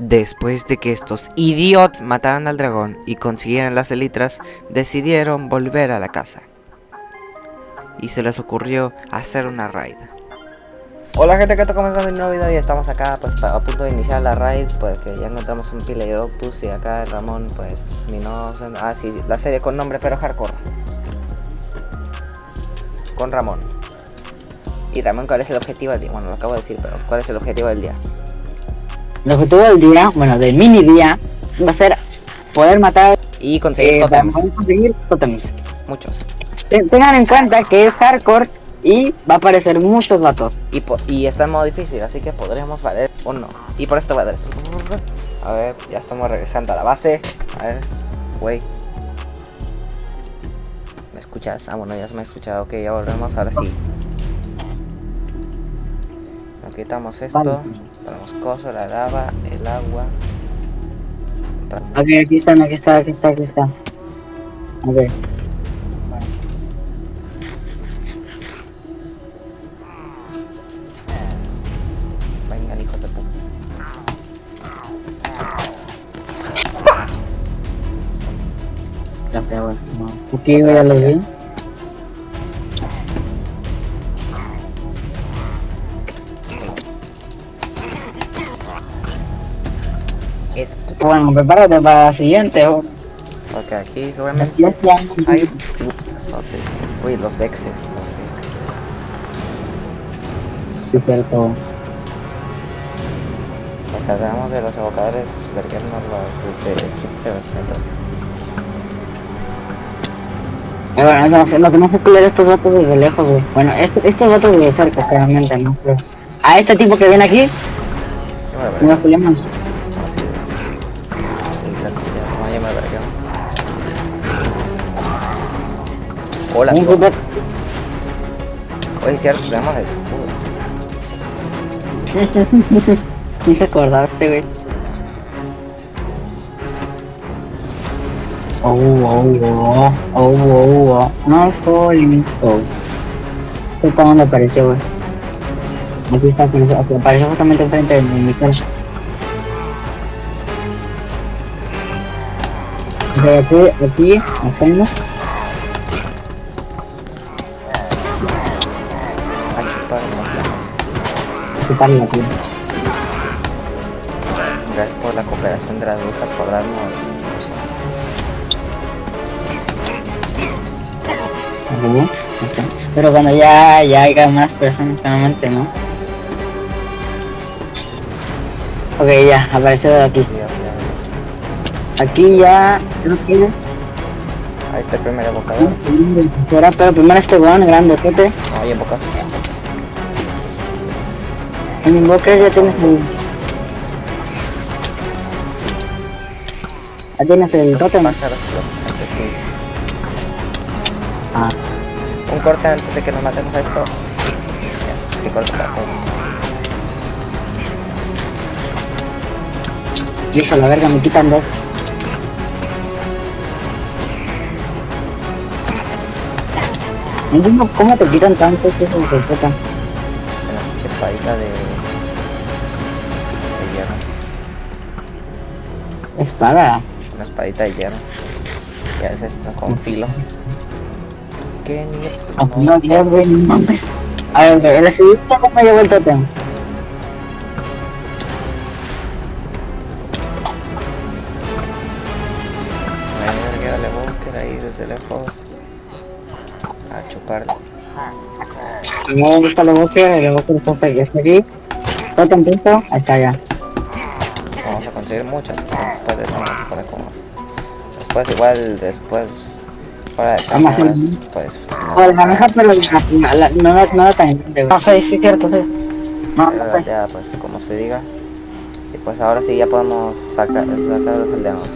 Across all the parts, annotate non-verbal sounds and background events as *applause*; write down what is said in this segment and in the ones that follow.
Después de que estos idiots mataran al dragón y consiguieran las elitras, decidieron volver a la casa. Y se les ocurrió hacer una raid. Hola gente que está comenzando un nuevo video y estamos acá pues a punto de iniciar la raid pues que ya encontramos un Pillager Opus y acá Ramón pues mi ah sí la serie con nombre pero hardcore. Con Ramón. Y Ramón cuál es el objetivo del día bueno lo acabo de decir pero cuál es el objetivo del día El objetivo del día, bueno, del mini día, va a ser poder matar y conseguir eh, totems poder conseguir totems. muchos Ten- Tengan en cuenta que es hardcore y va a aparecer muchos vatos. y, y está en modo difícil así que podremos valer o no y por esto va a dar esto a ver ya estamos regresando a la base a ver güey ¿Me escuchas? Ah, bueno, ya se me ha escuchado. Ok, ya volvemos. Ahora sí. Quitamos esto. Vale. Ponemos coso, la lava, el agua. Ok, aquí están, aquí está, aquí está, aquí está. A ver. Vengan, hijos de puta. Ya no. Aquí yo ya los vi. Bueno, prepárate para la siguiente. oh. porque aquí seguramente hay azotes. Uy, los vexes. Los vexes. Sí, es cierto. Nos cargamos de los evocadores, verguernos los de 15 metros. Eh, bueno, no, no, no tenemos que cuidar estos vatos desde lejos, güey. Bueno, este- estos vatos de cerca, claramente, ¿no? Pero a este tipo que viene aquí, no vergueo. nos Amigo. grupo- Oye, es cierto, tenemos el escudo. *laughs* Ni se acordaba este güey. Oh, oh, oh, oh, oh, oh, no falling, oh. ¿Qué dónde apareció, güey? Aquí está, apareció, aquí apareció justamente enfrente de mi cara. Ok, aquí, aquí, hacemos. A chupar. Gracias por la cooperación de las brujas por darnos. Está. Pero cuando ya, ya haya más personas, claramente, ¿no? Ok, ya, apareció de aquí. Aquí ya, creo que Ahí está el primer evocador. Ahora, pero primero este weón grande, fíjate. No, hay evocas. En mi boca ya tienes el. Ya tienes el totem. Pájaros, antes sí. Ah, Un corte antes de que nos matemos a esto. Sí, corte para todo. listo, la verga, me quitan dos. No entiendo cómo te quitan tantos que se tocan. Es una pinche espadita de. de hierro. Espada. Una espadita de hierro. Y a veces no con filo. ¿Qué mierda? No, Dios, güey, no mames. A ver, el seguidito no me llevó el totem. Verga, le búsqueda ahí desde lejos. A chuparle. No me gusta boca, el boca está hasta aquí. Está aquí. Listo, ahí está ya. Vamos a conseguir muchas. Después de eso no se puede como. Después, igual, después. De Vamos a pues. no O la pasa maneja, pero no, la- no la tan grande. No, sí, sí, cierto, sí. No, sé. ya, pues, como se diga. Y pues ahora sí ya podemos sacar, sacar los aldeanos.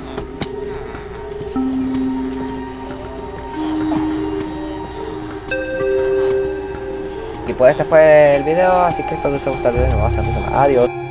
Y pues este fue el video, así que espero que os haya gustado el video nos vemos hasta la próxima. Adiós.